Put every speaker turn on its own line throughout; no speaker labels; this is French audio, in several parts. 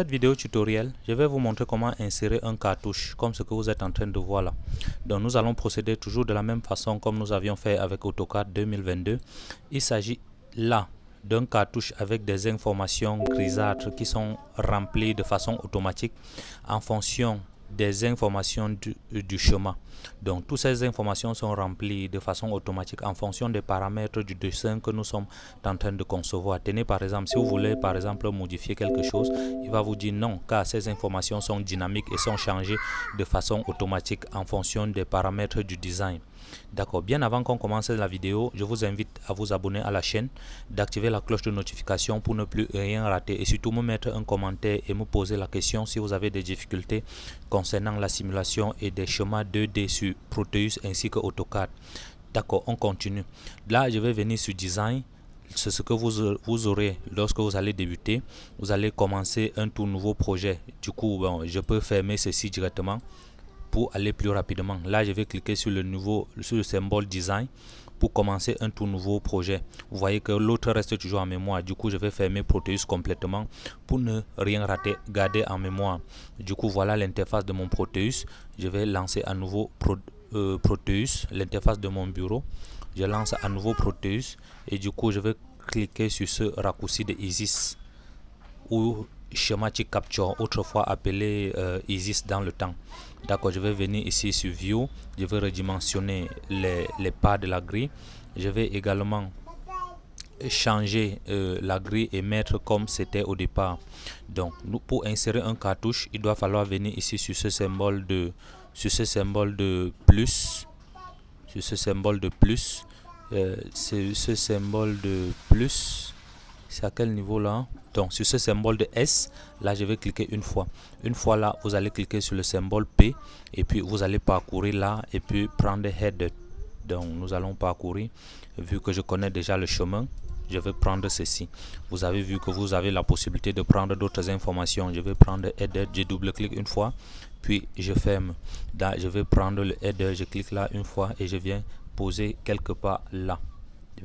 cette vidéo tutoriel, je vais vous montrer comment insérer un cartouche comme ce que vous êtes en train de voir là. Donc nous allons procéder toujours de la même façon comme nous avions fait avec AutoCAD 2022. Il s'agit là d'un cartouche avec des informations grisâtres qui sont remplies de façon automatique en fonction des informations du, du, chemin. Donc, toutes ces informations sont remplies de façon automatique en fonction des paramètres du dessin que nous sommes en train de concevoir. Tenez par exemple, si vous voulez par exemple modifier quelque chose, il va vous dire non, car ces informations sont dynamiques et sont changées de façon automatique en fonction des paramètres du design. D'accord, bien avant qu'on commence la vidéo, je vous invite à vous abonner à la chaîne, d'activer la cloche de notification pour ne plus rien rater et surtout me mettre un commentaire et me poser la question si vous avez des difficultés la simulation et des schémas 2D sur Proteus ainsi que AutoCAD. D'accord, on continue. Là, je vais venir sur Design. C'est ce que vous, vous aurez lorsque vous allez débuter. Vous allez commencer un tout nouveau projet. Du coup, bon, je peux fermer ceci directement pour aller plus rapidement. Là, je vais cliquer sur le nouveau, sur le symbole design pour commencer un tout nouveau projet. Vous voyez que l'autre reste toujours en mémoire. Du coup, je vais fermer Proteus complètement pour ne rien rater, garder en mémoire. Du coup, voilà l'interface de mon Proteus. Je vais lancer à nouveau euh, Proteus, l'interface de mon bureau. Je lance à nouveau Proteus et du coup, je vais cliquer sur ce raccourci de ISIS ou Schematic Capture, autrefois appelé euh, ISIS dans le temps. D'accord, je vais venir ici sur View, je vais redimensionner les, les pas de la grille. Je vais également changer euh, la grille et mettre comme c'était au départ. Donc, nous, pour insérer un cartouche, il doit falloir venir ici sur ce symbole de, sur ce symbole de plus, sur ce symbole de plus, euh, c'est ce symbole de plus. C'est à quel niveau là? Donc sur ce symbole de S, là je vais cliquer une fois. Une fois là, vous allez cliquer sur le symbole P et puis vous allez parcourir là et puis prendre Head. Donc nous allons parcourir. Vu que je connais déjà le chemin, je vais prendre ceci. Vous avez vu que vous avez la possibilité de prendre d'autres informations. Je vais prendre Header, je double-clique une fois, puis je ferme. Je vais prendre le Header, je clique là une fois et je viens poser quelque part là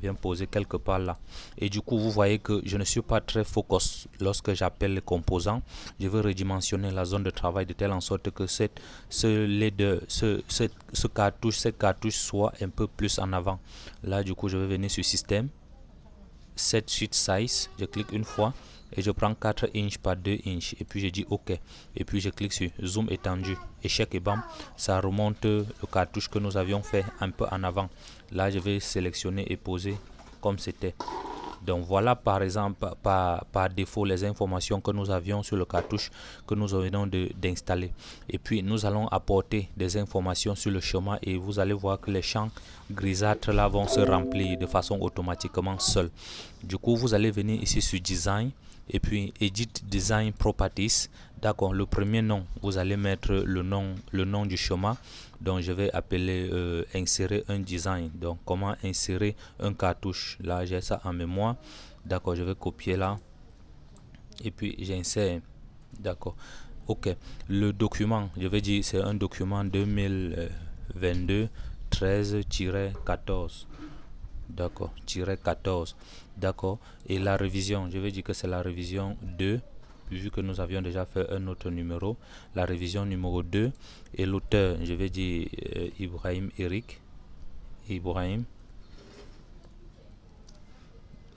viens poser quelque part là. Et du coup vous voyez que je ne suis pas très focus. Lorsque j'appelle les composants je veux redimensionner la zone de travail de telle en sorte que cette ce LED ce, ce cartouche cette cartouche soit un peu plus en avant. Là du coup je vais venir sur système. Set sheet size je clique une fois et je prends 4 inches par 2 inches. Et puis je dis ok. Et puis je clique sur zoom étendu. Échec et bam ça remonte le cartouche que nous avions fait un peu en avant. Là je vais sélectionner et poser comme c'était donc voilà par exemple par, par, défaut les informations que nous avions sur le cartouche que nous venons d'installer. Et puis nous allons apporter des informations sur le chemin et vous allez voir que les champs grisâtres là vont se remplir de façon automatiquement seul. Du coup vous allez venir ici sur design et puis edit design properties d'accord le premier nom vous allez mettre le nom du chemin. Donc je vais appeler euh, insérer un design. Donc comment insérer un cartouche? Là j'ai ça en mémoire. D'accord je vais copier là. Et puis j'insère. D'accord. Ok. Le document je vais dire c'est un document 2022 13-14 d'accord 14 d'accord. Et la révision je vais dire que c'est la révision 2 vu que nous avions déjà fait un autre numéro la révision numéro 2 et l'auteur je vais dire euh, Ibrahim Eric. Ibrahim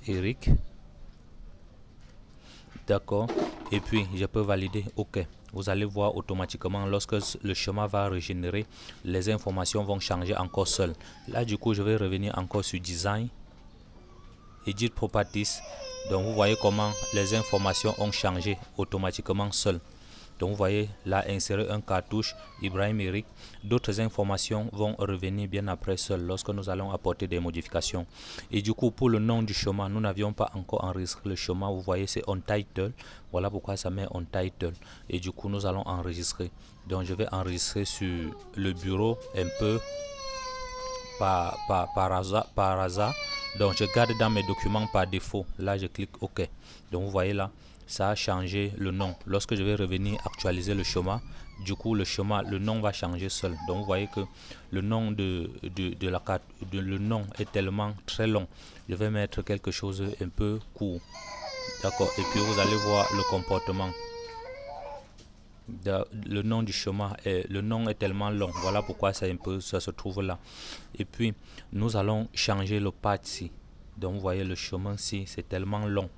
Eric. D'accord. Et puis je peux valider. Ok. Vous allez voir automatiquement lorsque le chemin va régénérer les informations vont changer encore seul. Là du coup je vais revenir encore sur design edit properties donc vous voyez comment les informations ont changé automatiquement seul. Donc vous voyez là insérer un cartouche Ibrahim Eric. D'autres informations vont revenir bien après seul lorsque nous allons apporter des modifications. Et du coup pour le nom du chemin nous n'avions pas encore enregistré le chemin. Vous voyez c'est on title. Voilà pourquoi ça met on title. Et du coup nous allons enregistrer. Donc je vais enregistrer sur le bureau un peu par, par, par, hasard, par hasard donc je garde dans mes documents par défaut. Là je clique ok. Donc vous voyez là ça a changé le nom. Lorsque je vais revenir actualiser le chemin du coup le chemin le nom va changer seul. Donc vous voyez que le nom de, de, de la carte de, le nom est tellement très long. Je vais mettre quelque chose un peu court. D'accord. Et puis vous allez voir le comportement le nom du chemin est, le nom est tellement long. Voilà pourquoi ça se trouve là. Et puis nous allons changer le pas ici. Donc vous voyez le chemin ici c'est tellement long.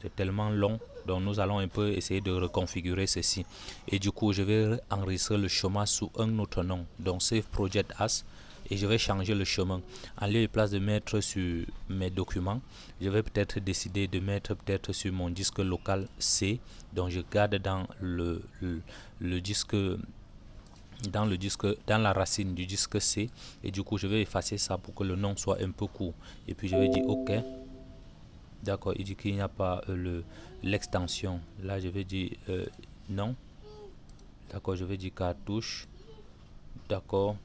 C'est tellement long. Donc nous allons un peu essayer de reconfigurer ceci. Et du coup je vais enregistrer le chemin sous un autre nom. Donc save project as et je vais changer le chemin. En lieu place de mettre sur mes documents je vais peut-être décider de mettre peut-être sur mon disque local C donc je garde dans le, le, disque dans le disque dans la racine du disque C. Et du coup je vais effacer ça pour que le nom soit un peu court. Et puis je vais dire ok. D'accord il dit qu'il n'y a pas euh, le l'extension. Là je vais dire euh, non. D'accord je vais dire cartouche. D'accord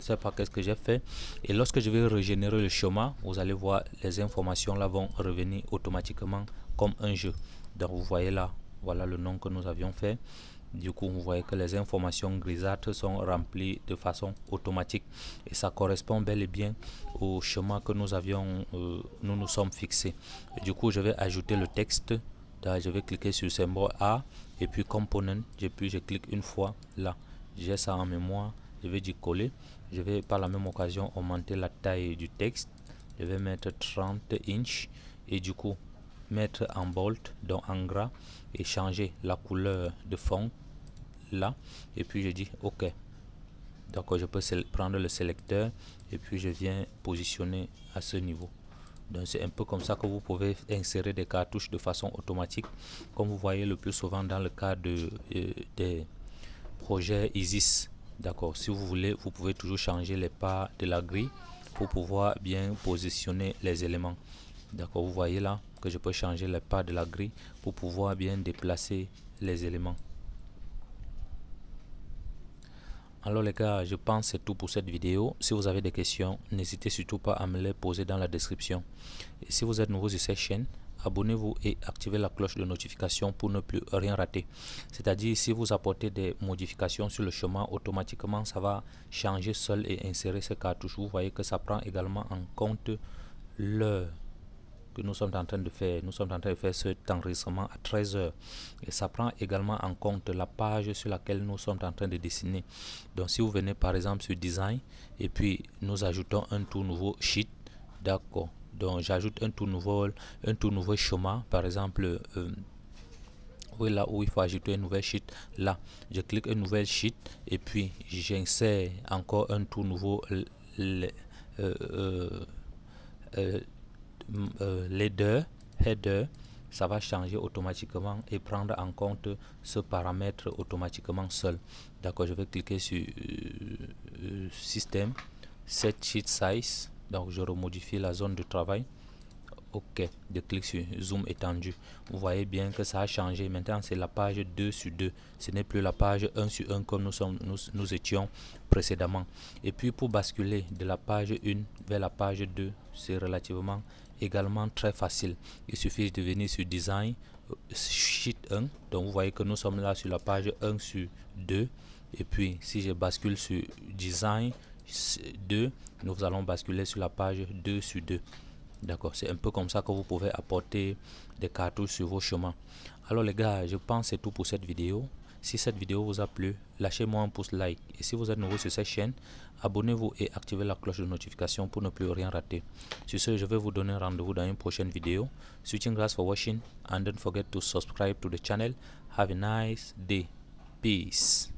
c'est pas qu'est-ce que j'ai fait. Et lorsque je vais régénérer le chemin vous allez voir les informations là vont revenir automatiquement comme un jeu. Donc vous voyez là voilà le nom que nous avions fait. Du coup vous voyez que les informations grisâtres sont remplies de façon automatique. Et ça correspond bel et bien au chemin que nous avions euh, nous nous sommes fixés. Du coup je vais ajouter le texte. Je vais cliquer sur le symbole A. Et puis component et puis je clique une fois là. J'ai ça en mémoire je vais dire coller. Je vais par la même occasion augmenter la taille du texte. Je vais mettre 30 inches et du coup mettre en bold donc en gras et changer la couleur de fond là. Et puis je dis ok. Donc je peux prendre le sélecteur et puis je viens positionner à ce niveau. Donc c'est un peu comme ça que vous pouvez insérer des cartouches de façon automatique. Comme vous voyez le plus souvent dans le cas de, euh, des projets ISIS d'accord. Si vous voulez vous pouvez toujours changer les pas de la grille pour pouvoir bien positionner les éléments. D'accord. Vous voyez là que je peux changer les pas de la grille pour pouvoir bien déplacer les éléments. Alors les gars je pense c'est tout pour cette vidéo. Si vous avez des questions n'hésitez surtout pas à me les poser dans la description. Et si vous êtes nouveau sur cette chaîne abonnez-vous et activez la cloche de notification pour ne plus rien rater. C'est-à-dire si vous apportez des modifications sur le chemin, automatiquement ça va changer seul et insérer ces cartouches. Vous voyez que ça prend également en compte l'heure que nous sommes en train de faire. Nous sommes en train de faire cet enregistrement à 13 heures et ça prend également en compte la page sur laquelle nous sommes en train de dessiner. Donc si vous venez par exemple sur design et puis nous ajoutons un tout nouveau sheet, d'accord donc j'ajoute un tout nouveau un tout nouveau chemin. Par exemple euh, oui, là où il faut ajouter un nouvel sheet là. Je clique un nouvel sheet et puis j'insère encore un tout nouveau euh, euh, header header. Ça va changer automatiquement et prendre en compte ce paramètre automatiquement seul. D'accord je vais cliquer sur système set sheet size donc je remodifie la zone de travail. Ok de clic sur zoom étendu. Vous voyez bien que ça a changé. Maintenant c'est la page 2 sur 2 ce n'est plus la page 1 sur 1 comme nous nous étions précédemment. Et puis pour basculer de la page 1 vers la page 2 c'est relativement également très facile. Il suffit de venir sur design sheet 1 donc vous voyez que nous sommes là sur la page 1 sur 2 et puis si je bascule sur design 2 nous allons basculer sur la page 2 sur 2 d'accord c'est un peu comme ça que vous pouvez apporter des cartouches sur vos chemins. Alors les gars je pense c'est tout pour cette vidéo. Si cette vidéo vous a plu lâchez-moi un pouce like. Et si vous êtes nouveau sur cette chaîne abonnez-vous et activez la cloche de notification pour ne plus rien rater. Sur ce je vais vous donner rendez-vous dans une prochaine vidéo. Switching grass for watching and don't forget to subscribe to the channel. Have a nice day. Peace